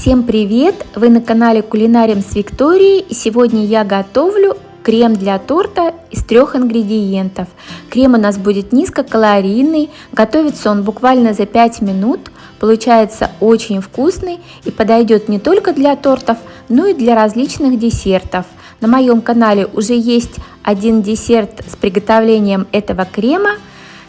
Всем привет! Вы на канале Кулинарием с Викторией и сегодня я готовлю крем для торта из трех ингредиентов. Крем у нас будет низкокалорийный, готовится он буквально за 5 минут, получается очень вкусный и подойдет не только для тортов, но и для различных десертов. На моем канале уже есть один десерт с приготовлением этого крема –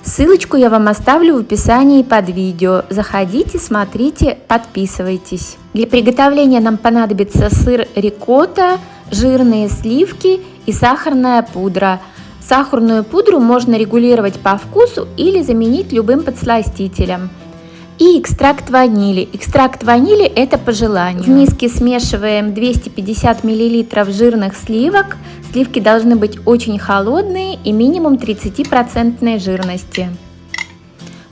Ссылочку я вам оставлю в описании под видео. Заходите, смотрите, подписывайтесь. Для приготовления нам понадобится сыр рикотта, жирные сливки и сахарная пудра. Сахарную пудру можно регулировать по вкусу или заменить любым подсластителем. И экстракт ванили. Экстракт ванили это по желанию. В миске смешиваем 250 мл жирных сливок, Сливки должны быть очень холодные и минимум 30% жирности.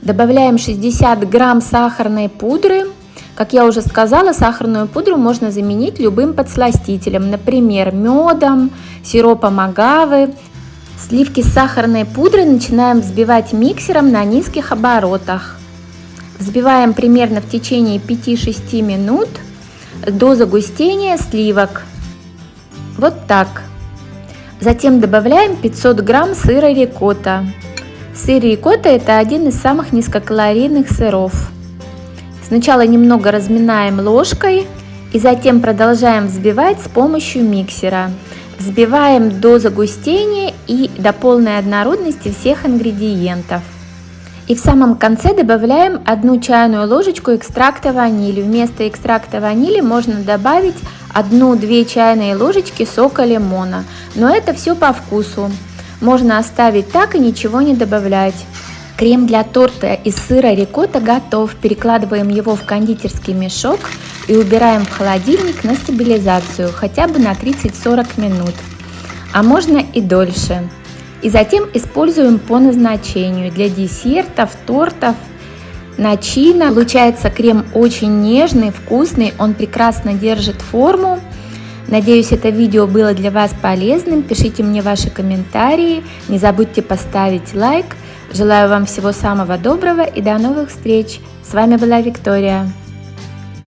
Добавляем 60 грамм сахарной пудры. Как я уже сказала, сахарную пудру можно заменить любым подсластителем, например, медом, сиропом агавы. Сливки с сахарной пудрой начинаем взбивать миксером на низких оборотах. Взбиваем примерно в течение 5-6 минут до загустения сливок. Вот так. Затем добавляем 500 грамм сыра рикотта. Сыр рикотта это один из самых низкокалорийных сыров. Сначала немного разминаем ложкой и затем продолжаем взбивать с помощью миксера. Взбиваем до загустения и до полной однородности всех ингредиентов. И в самом конце добавляем одну чайную ложечку экстракта ванили. Вместо экстракта ванили можно добавить 1-2 чайные ложечки сока лимона, но это все по вкусу. Можно оставить так и ничего не добавлять. Крем для торта из сыра рикотта готов. Перекладываем его в кондитерский мешок и убираем в холодильник на стабилизацию хотя бы на 30-40 минут, а можно и дольше. И затем используем по назначению для десертов, тортов начина. Получается крем очень нежный, вкусный, он прекрасно держит форму. Надеюсь, это видео было для вас полезным. Пишите мне ваши комментарии, не забудьте поставить лайк. Желаю вам всего самого доброго и до новых встреч. С вами была Виктория.